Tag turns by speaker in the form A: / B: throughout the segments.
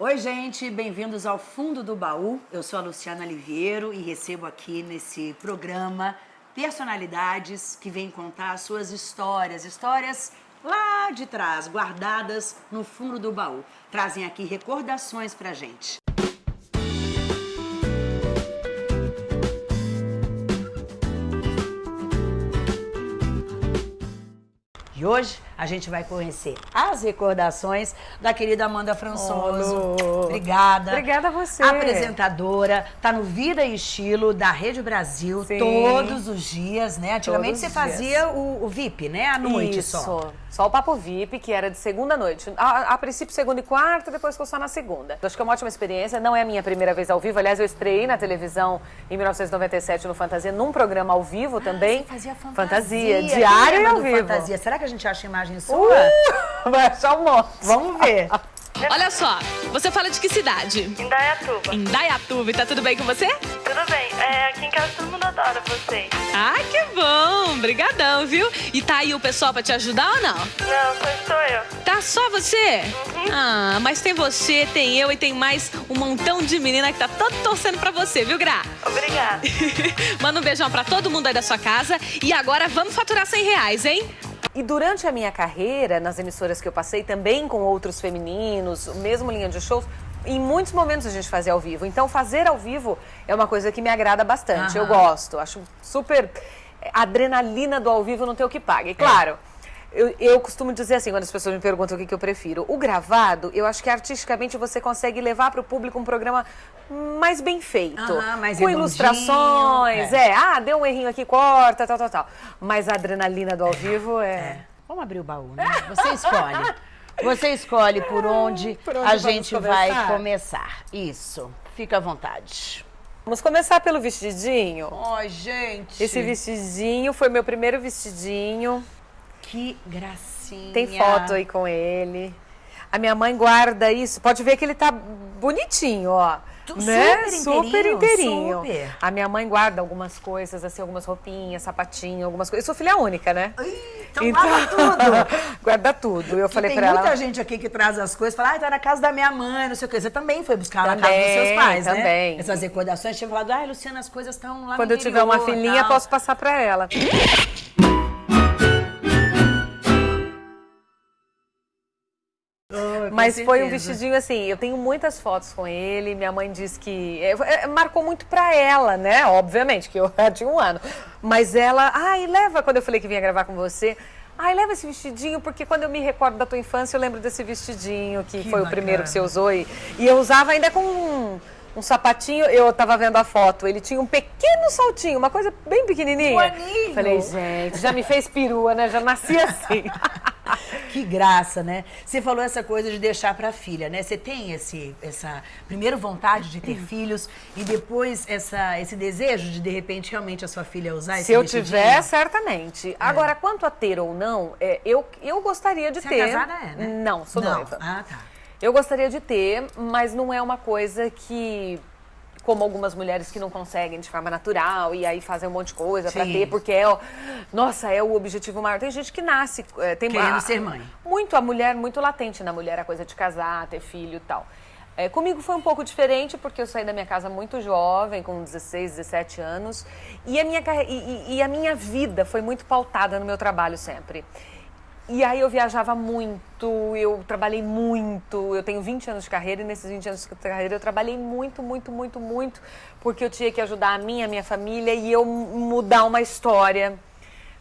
A: Oi, gente, bem-vindos ao Fundo do Baú. Eu sou a Luciana Liviero e recebo aqui nesse programa personalidades que vêm contar suas histórias, histórias lá de trás, guardadas no fundo do baú. Trazem aqui recordações pra gente. E hoje a gente vai conhecer as recordações da querida Amanda Françoso.
B: Oh,
A: Obrigada.
B: Obrigada a você.
A: Apresentadora, tá no Vida e Estilo da Rede Brasil
B: Sim.
A: todos os dias, né? Antigamente
B: Todos
A: você fazia o, o VIP, né? À noite
B: Isso.
A: só.
B: Só o Papo VIP, que era de segunda noite. A, a princípio, segunda e quarta, depois ficou só na segunda. Acho que é uma ótima experiência. Não é a minha primeira vez ao vivo. Aliás, eu estreiei na televisão em 1997 no Fantasia, num programa ao vivo também.
A: Você fazia fantasia.
B: Fantasia, diário e ao vivo.
A: Fantasia. Será que a gente acha imagem sua?
B: Uh, vai achar um monte.
A: Vamos ver.
C: Olha só, você fala de que cidade?
D: Indaiatuba.
C: Indaiatuba, e tá tudo bem com você?
D: Tudo bem. É, aqui em casa todo mundo adora vocês.
C: Ah, que bom! Brigadão, viu? E tá aí o pessoal pra te ajudar ou não?
D: Não, só estou eu.
C: Tá só você? Ah, mas tem você, tem eu e tem mais um montão de menina que tá todo torcendo pra você, viu, Gra?
D: Obrigada.
C: Manda um beijão pra todo mundo aí da sua casa. E agora vamos faturar 100 reais, hein?
B: E durante a minha carreira, nas emissoras que eu passei, também com outros femininos, mesmo linha de shows, em muitos momentos a gente fazia ao vivo. Então, fazer ao vivo é uma coisa que me agrada bastante. Eu gosto, acho super. Adrenalina do ao vivo não tem o que pague. Claro. Eu, eu costumo dizer assim, quando as pessoas me perguntam o que, que eu prefiro. O gravado, eu acho que artisticamente você consegue levar para o público um programa mais bem feito.
A: Aham, mais
B: com ilustrações,
A: é.
B: é. Ah, deu um errinho aqui, corta, tal, tal, tal. Mas a adrenalina do ao vivo é...
A: Vamos abrir o baú, né? Você escolhe. Você escolhe por onde,
B: Por onde
A: a gente
B: começar?
A: vai começar. Isso. Fica à vontade.
B: Vamos começar pelo vestidinho.
A: Ai, gente.
B: Esse vestidinho foi meu primeiro vestidinho.
A: Que gracinha.
B: Tem foto aí com ele. A minha mãe guarda isso. Pode ver que ele tá bonitinho, ó.
A: Tu-
B: né?
A: super
B: Super
A: inteirinho,
B: inteirinho.
A: super.
B: A minha mãe guarda algumas coisas, assim, algumas roupinhas, sapatinho, algumas coisas. Eu sou filha única, né?
A: Então, guarda tudo.
B: guarda tudo. Eu falei
A: tem
B: pra
A: muita
B: ela.
A: gente aqui que traz as coisas, fala, ah, tá na casa da minha mãe, não sei o quê. Você também foi buscar na casa
B: Também,
A: dos seus pais, né?
B: também.
A: Essas recordações, tinha falado, ah, Luciana, as coisas estão lá
B: Quando eu tiver uma filhinha, posso passar pra ela. Mas foi um vestidinho assim, eu tenho muitas fotos com ele, minha mãe diz que... é, é, marcou muito pra ela, né? Obviamente, que eu já tinha um ano. Mas ela, ai, leva, quando eu falei que vinha gravar com você... Ai, leva esse vestidinho, porque quando eu me recordo da tua infância, eu lembro desse vestidinho, que,
A: Que
B: foi o
A: bacana.
B: primeiro que você usou. E, e eu usava ainda com um, um sapatinho, eu tava vendo a foto, ele tinha um pequeno saltinho, uma coisa bem pequenininha.
A: Um aninho.
B: Falei, gente, já me fez perua, né? Já nasci assim.
A: Que graça, né? Você falou essa coisa de deixar pra filha, né? Você tem esse, essa, primeiro vontade de ter filhos e depois essa, esse desejo de, de repente, realmente a sua filha usar esse
B: Se eu
A: vestidinho?
B: tiver, certamente. Agora, quanto a ter ou não, é, eu, eu gostaria de
A: Você
B: ter.
A: é casada, é, né?
B: Não, sou
A: Não.
B: noiva.
A: Ah, tá.
B: Eu gostaria de ter, mas não é uma coisa que. Como algumas mulheres que não conseguem de forma natural e aí fazem um monte de coisa pra
A: Sim.
B: ter, porque é, o- nossa, é o objetivo maior. Tem gente que nasce, é, tem
A: Querendo
B: a-
A: ser mãe.
B: Muito a mulher, muito latente na mulher a coisa de casar, ter filho e tal. É, comigo foi um pouco diferente, porque eu saí da minha casa muito jovem, com 16, 17 anos, e a minha, e- e a minha vida foi muito pautada no meu trabalho sempre. E aí eu viajava muito, eu trabalhei muito, eu tenho 20 anos de carreira e nesses 20 anos de carreira eu trabalhei muito, muito, muito, muito, porque eu tinha que ajudar a minha, a minha família e eu mudar uma história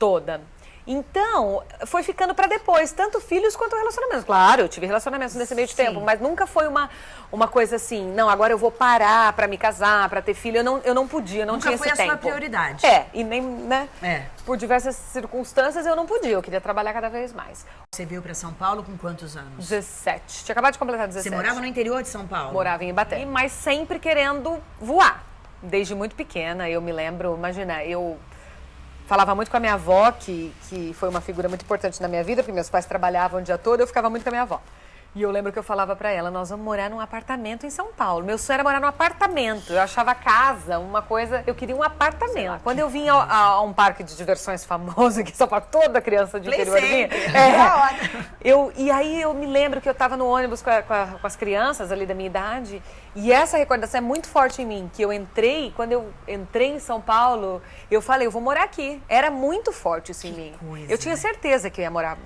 B: toda. Então, foi ficando pra depois, tanto filhos quanto relacionamentos. Claro, eu tive relacionamentos nesse meio de
A: Sim.
B: tempo, mas nunca foi uma, uma coisa assim, não, agora eu vou parar pra me casar, pra ter filho. Eu não, eu não podia, não
A: Nunca
B: tinha
A: foi
B: esse
A: a sua
B: tempo.
A: prioridade.
B: É, e nem, né?
A: É.
B: Por diversas circunstâncias eu não podia, eu queria trabalhar cada vez mais.
A: Você veio pra São Paulo com quantos anos?
B: 17. Tinha acabado de completar
A: Você
B: 17.
A: morava no interior de São Paulo?
B: Morava em Ibaté. Mas sempre querendo voar. Desde muito pequena, eu me lembro, imagina, eu falava muito com a minha avó, que, que foi uma figura muito importante na minha vida, porque meus pais trabalhavam o dia todo, eu ficava muito com a minha avó. E eu lembro que eu falava pra ela, nós vamos morar num apartamento em São Paulo. Meu sonho era morar num apartamento. Eu achava casa uma coisa, eu queria um apartamento. Quando eu vinha a, a um parque de diversões famoso em São Paulo, toda criança de
A: Play
B: interior vinha. É.
A: Hora.
B: Eu, e aí eu me lembro que eu estava no ônibus com, a- com a- com as crianças ali da minha idade, e essa recordação é muito forte em mim, que eu entrei, quando eu entrei em São Paulo, eu falei, eu vou morar aqui. Era muito forte isso em mim.
A: coisa,
B: eu tinha
A: né?
B: certeza que eu ia morar,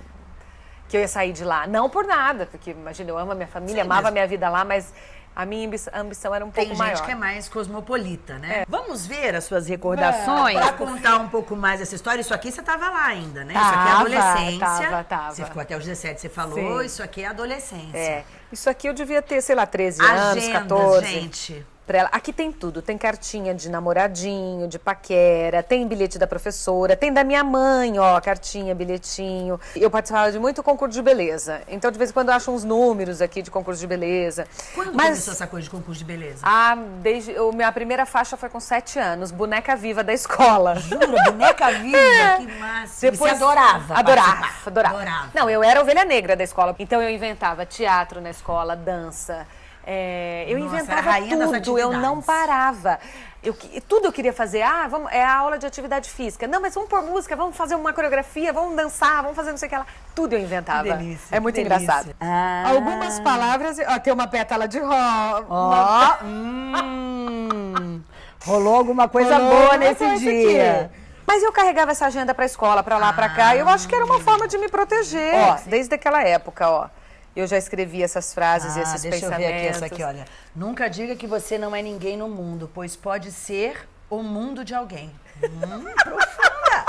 B: que eu ia sair de lá. Não por nada, porque imagina, eu amo a minha família,
A: Sim,
B: amava a minha vida lá, mas a minha ambi- ambição era um
A: Tem
B: pouco
A: gente
B: maior.
A: que é mais cosmopolita, né? Vamos ver as suas recordações? Pra contar um pouco mais essa história. Isso aqui você tava lá ainda, né? isso aqui é
B: Tava,
A: adolescência.
B: tava, tava.
A: Você ficou até os 17, você falou.
B: Sim.
A: Isso aqui é adolescência.
B: É, isso aqui eu devia ter, sei lá, 13 anos,
A: Agenda,
B: 14.
A: gente.
B: Pra ela. Aqui tem tudo. Tem cartinha de namoradinho, de paquera, tem bilhete da professora, tem da minha mãe, ó, cartinha, bilhetinho. Eu participava de muito concurso de beleza. Então, de vez em quando, eu acho uns números aqui de concurso de beleza.
A: Quando
B: Mas,
A: começou essa coisa de concurso de beleza?
B: ah, desde. O, minha primeira faixa foi com sete anos, boneca viva da escola.
A: Jura? Boneca viva? Que massa.
B: Depois,
A: e você adorava
B: Adorava, adorava.
A: Adorava.
B: Não, eu era ovelha negra da escola. Então eu inventava teatro na escola, dança. É, eu
A: Nossa,
B: inventava tudo, eu não parava. Eu, tudo eu queria fazer. Ah, vamos, é a aula de atividade física. Não, mas vamos pôr música, vamos fazer uma coreografia, vamos dançar, vamos fazer não sei o que lá. Tudo eu inventava.
A: Que delícia,
B: é muito engraçado.
A: Ah.
B: Algumas palavras, ó, tem uma pétala de rosa.
A: Ó, hum, rolou alguma coisa
B: Rolou
A: boa nesse
B: coisa
A: dia.
B: aqui. Mas eu carregava essa agenda pra escola, pra lá, pra cá. e Eu acho que era uma forma de me proteger.
A: Ó.
B: desde aquela época, ó. Eu já escrevi essas frases e
A: Ah,
B: esses
A: deixa eu
B: pensamentos.
A: ver aqui essa aqui, olha. Nunca diga que você não é ninguém no mundo, pois pode ser o mundo de alguém. Hum, profunda.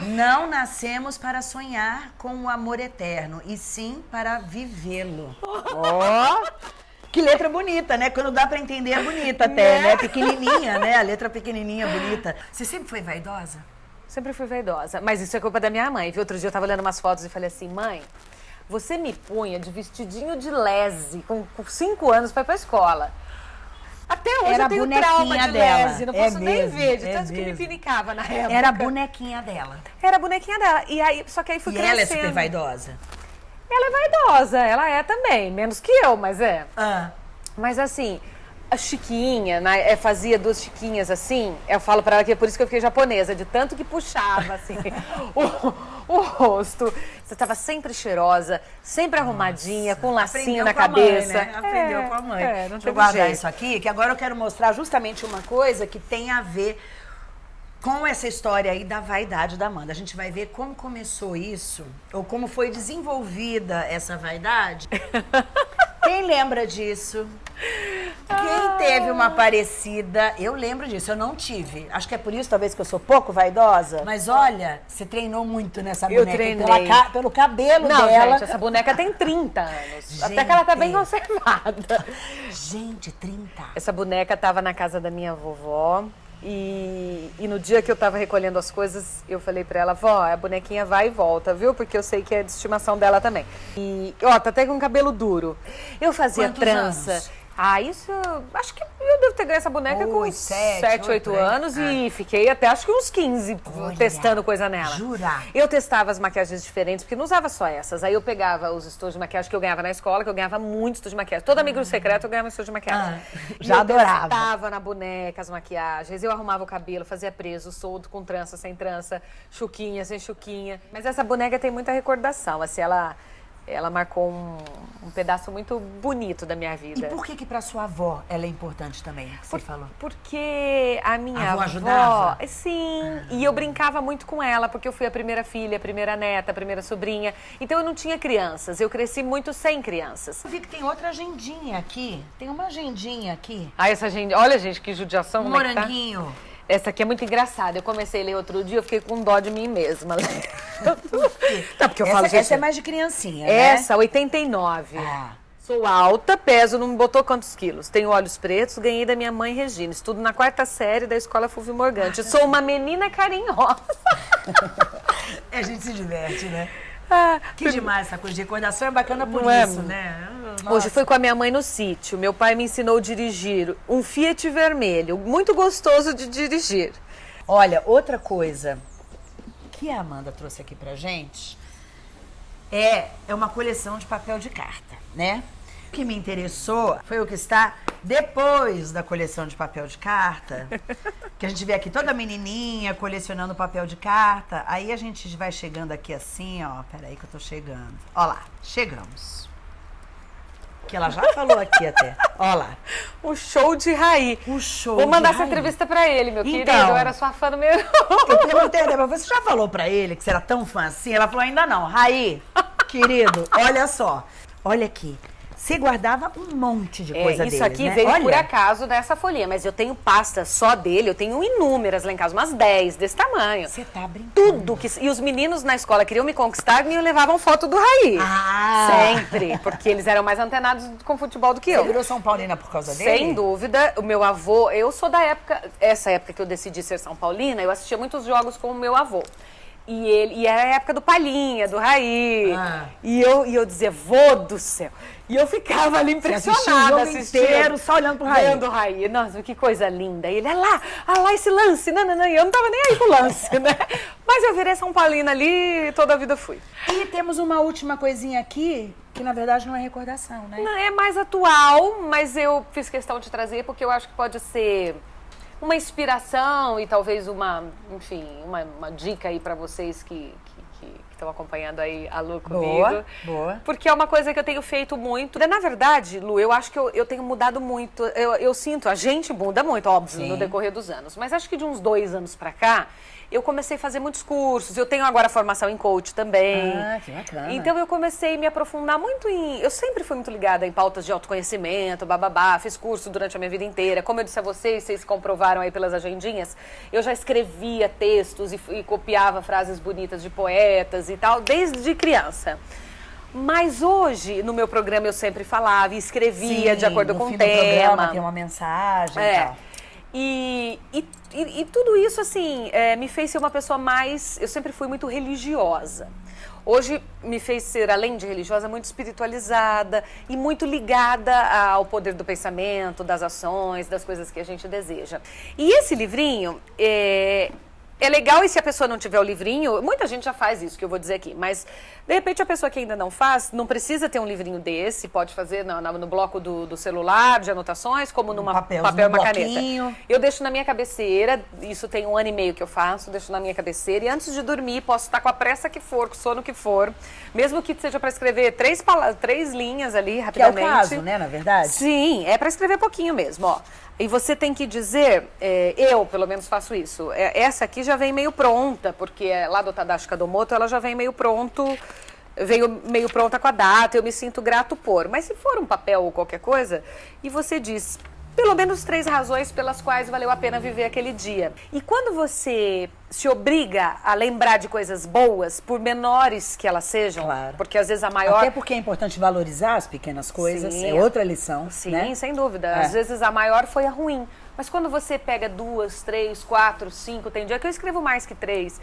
A: Não nascemos para sonhar com o amor eterno, e sim para vivê-lo. Ó! Que letra bonita, né? Quando dá pra entender é bonita até, né? Pequenininha, né? A letra pequenininha, bonita. Você sempre foi vaidosa?
B: Sempre fui vaidosa. Mas isso é culpa da minha mãe. Viu? Outro dia eu tava olhando umas fotos e falei assim, mãe, você me punha de vestidinho de lese com, cinco anos pra ir pra escola. Até hoje
A: Era
B: eu tenho trauma de
A: dela.
B: lese, não
A: É
B: posso nem
A: mesmo,
B: ver, de
A: é
B: tanto que me
A: mesmo.
B: pinicava na época.
A: Era a bonequinha dela.
B: Era a bonequinha dela. E aí, só que aí fui
A: E
B: crescendo.
A: ela é super vaidosa?
B: Ela é vaidosa, ela é também. Menos que eu, mas é.
A: Ah.
B: Mas assim, a Chiquinha, né, é, fazia duas chiquinhas assim, eu falo pra ela que é por isso que eu fiquei japonesa, de tanto que puxava assim o, o rosto. Você tava sempre cheirosa, sempre arrumadinha, com um lacinho
A: Aprendeu
B: na
A: com a mãe,
B: cabeça.
A: né? Aprendeu
B: É,
A: com a mãe.
B: É, não
A: Deixa eu guardar
B: jeito.
A: isso aqui, que agora eu quero mostrar justamente uma coisa que tem a ver com essa história aí da vaidade da Amanda. A gente vai ver como começou isso, ou como foi desenvolvida essa vaidade. Quem lembra disso? Quem teve uma parecida? Eu lembro disso, eu não tive. Acho que é por isso, talvez, que eu sou pouco vaidosa. Mas olha, você treinou muito nessa
B: Eu
A: boneca.
B: treinei.
A: pela pelo cabelo
B: Não,
A: dela.
B: gente, essa boneca tem 30 anos. Até que ela tá bem
A: Gente.
B: conservada.
A: Gente, 30.
B: Essa boneca tava na casa da minha vovó. E, e no dia que eu tava recolhendo as coisas, eu falei pra ela, vó, a bonequinha vai e volta, viu? Porque eu sei que é de estimação dela também. E, ó, tá até com cabelo duro. Eu fazia
A: Quantos
B: trança.
A: anos?
B: Ah, isso. Acho que eu devo ter ganho essa boneca com
A: Oito,
B: uns
A: sete,
B: 7, 8
A: oito, é.
B: anos e fiquei até acho que uns 15
A: Olha,
B: testando coisa nela.
A: jura?
B: Eu testava as maquiagens diferentes, porque não usava só essas. Aí eu pegava os estojos de maquiagem que eu ganhava na escola, que eu ganhava muito estojo de maquiagem. Toda amigo secreto eu ganhava estojo de maquiagem.
A: Ah, já
B: eu
A: adorava.
B: testava na boneca as maquiagens, eu arrumava o cabelo, fazia preso, solto, com trança, sem trança, chuquinha, sem chuquinha. Mas essa boneca tem muita recordação, assim, ela, ela marcou um, um pedaço muito bonito da minha
A: E
B: vida.
A: por que que pra sua avó ela é importante também? Você falou.
B: Porque a minha
A: A avó
B: avó,
A: ajudava?
B: sim, e eu brincava muito com ela, porque eu fui a primeira filha, a primeira neta, a primeira sobrinha. Então eu não tinha crianças, eu cresci muito sem crianças.
A: Eu vi que tem outra agendinha aqui. Tem uma agendinha aqui.
B: Ah, essa gente, olha gente, que judiação,
A: Um
B: como é que tá? Essa aqui é muito engraçada. Eu comecei a ler outro dia, eu fiquei com dó de mim mesma. Não, porque eu
A: essa,
B: falo, gente,
A: essa é mais de criancinha, né?
B: essa, 89.
A: Ah.
B: Sou alta, peso, não me botou quantos quilos. Tenho olhos pretos, ganhei da minha mãe Regina. Estudo na quarta série da escola Fulvio Morgante. Sou uma menina carinhosa.
A: A gente se diverte, né?
B: Ah,
A: Que demais essa coisa de recordação é bacana por
B: Não é?
A: isso, né?
B: Hoje
A: Nossa.
B: fui com a minha mãe no sítio. Meu pai me ensinou a dirigir um Fiat vermelho, muito gostoso de dirigir.
A: Olha, outra coisa que a Amanda trouxe aqui pra gente é, é uma coleção de papel de carta, né? O que me interessou foi o que está depois da coleção de papel de carta. Que a gente vê aqui toda menininha colecionando papel de carta. Aí a gente vai chegando aqui assim, ó. Peraí que eu tô chegando. Ó lá, chegamos. Que ela já falou aqui até. Ó lá.
B: O show de Raí.
A: O show
B: Vou mandar essa
A: Raí.
B: entrevista pra ele, meu
A: Então.
B: querido. Eu era sua fã número
A: Eu perguntei, Débora, você já falou pra ele que você era tão fã assim? Ela falou, ainda não. Raí, querido, olha só. Olha aqui. Você guardava um monte de coisa
B: É, isso
A: deles,
B: aqui
A: né?
B: veio
A: olha.
B: por acaso dessa folhinha, mas eu tenho pasta só dele, eu tenho inúmeras lá em casa, umas 10 desse tamanho.
A: Você tá brincando.
B: Tudo que. E os meninos na escola queriam me conquistar e me levavam foto do Raí.
A: Ah!
B: Sempre. Porque eles eram mais antenados com futebol do que
A: Você
B: eu.
A: virou São Paulina por causa dele?
B: Sem dúvida, o meu avô, eu sou da época, essa época que eu decidi ser São Paulina, eu assistia muitos jogos com o meu avô. E, ele, e era a época do Palhinha, do Raí.
A: Ah.
B: E, eu, e eu dizia, vô do céu. E eu ficava ali impressionada
A: o jogo inteiro só olhando pro Raí.
B: Vendo o Raí. Nossa, que coisa linda. E ele, olha lá, olha lá esse lance. Não, não, não. E eu não tava nem aí pro lance, né? Mas eu virei São Paulina ali e toda a vida fui.
A: E temos uma última coisinha aqui, que na verdade não é recordação, né?
B: Não, É mais atual, mas eu fiz questão de trazer porque eu acho que pode ser uma inspiração e talvez uma, enfim, uma, uma dica aí pra vocês que que- que estão acompanhando aí a Lu comigo.
A: Boa, boa.
B: Porque é uma coisa que eu tenho feito muito. Na verdade, Lu, eu acho que eu, eu tenho mudado muito. Eu, eu sinto, a gente muda muito, óbvio,
A: Sim.
B: no decorrer dos anos. Mas acho que de uns dois anos pra cá, eu comecei a fazer muitos cursos. Eu tenho agora formação em coach também.
A: Ah, que bacana.
B: Então eu comecei a me aprofundar muito em. Eu sempre fui muito ligada em pautas de autoconhecimento, bababá, fiz curso durante a minha vida inteira. Como eu disse a vocês, vocês comprovaram aí pelas agendinhas, eu já escrevia textos e, e copiava frases bonitas de poetas e tal, desde criança. Mas hoje, no meu programa, eu sempre falava e escrevia de acordo com o
A: do programa
B: tema.
A: tem uma mensagem e
B: É.
A: tal.
B: E, e, e- tudo isso, assim, é, me fez ser uma pessoa mais. Eu sempre fui muito religiosa. Hoje me fez ser, além de religiosa, muito espiritualizada e muito ligada ao poder do pensamento, das ações, das coisas que a gente deseja. E esse livrinho é, é legal e se a pessoa não tiver o livrinho, muita gente já faz isso que eu vou dizer aqui, mas de repente a pessoa que ainda não faz, não precisa ter um livrinho desse, pode fazer no, no- no bloco do, do celular, de anotações, como numa papel e uma
A: bloquinho.
B: caneta. Eu deixo na minha cabeceira, isso tem um ano e meio que eu faço, deixo na minha cabeceira e antes de dormir posso estar com a pressa que for, com o sono que for, mesmo que seja para escrever três, três linhas ali
A: Que é o
B: rapidamente.
A: caso, né, na verdade?
B: Sim, é para escrever pouquinho mesmo, ó. E você tem que dizer, é, eu pelo menos faço isso. é, essa aqui já vem meio pronta, porque é lá do Tadashi Kadomoto ela já vem meio pronto, veio meio pronta com a data, eu me sinto grato por. Mas se for um papel ou qualquer coisa, e você diz pelo menos três razões pelas quais valeu a pena viver aquele dia. E quando você se obriga a lembrar de coisas boas, por menores que elas sejam,
A: Claro.
B: porque às vezes a maior
A: Até porque é importante valorizar as pequenas coisas,
B: Sim.
A: é outra lição,
B: Sim,
A: né?
B: sem dúvida.
A: É.
B: Às vezes a maior foi a ruim. Mas quando você pega duas, três, quatro, cinco, tem dia que eu escrevo mais que três,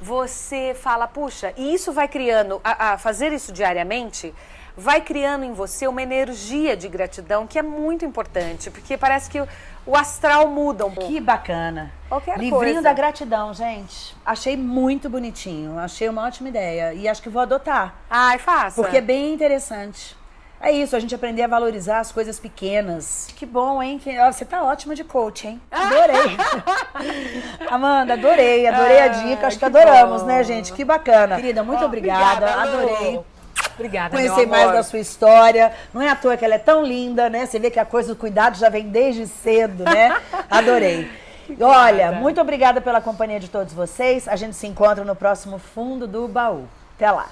B: você fala, puxa, e isso vai criando, a, a fazer isso diariamente, vai criando em você uma energia de gratidão que é muito importante, porque parece que o, o astral muda um pouco.
A: Que bacana.
B: Qualquer
A: Livrinho
B: coisa.
A: da gratidão, gente. Achei muito bonitinho. Achei uma ótima ideia. E acho que vou adotar.
B: Ai, faça.
A: Porque é bem interessante. É isso, a gente aprender a valorizar as coisas pequenas. Que bom, hein? Que- ó, Você tá ótima de coach, hein? Adorei. Amanda, adorei, adorei a dica. Acho que,
B: Ah, que
A: adoramos,
B: bom.
A: né, gente? Que bacana. Querida, muito obrigada.
B: obrigada, Lu.
A: adorei.
B: Obrigada,
A: Conhecer mais da sua história. Não é à toa que ela é tão linda, né? Você vê que a coisa do cuidado já vem desde cedo, né? Adorei. Olha, muito obrigada pela companhia de todos vocês. A gente se encontra no próximo fundo do baú. Até lá.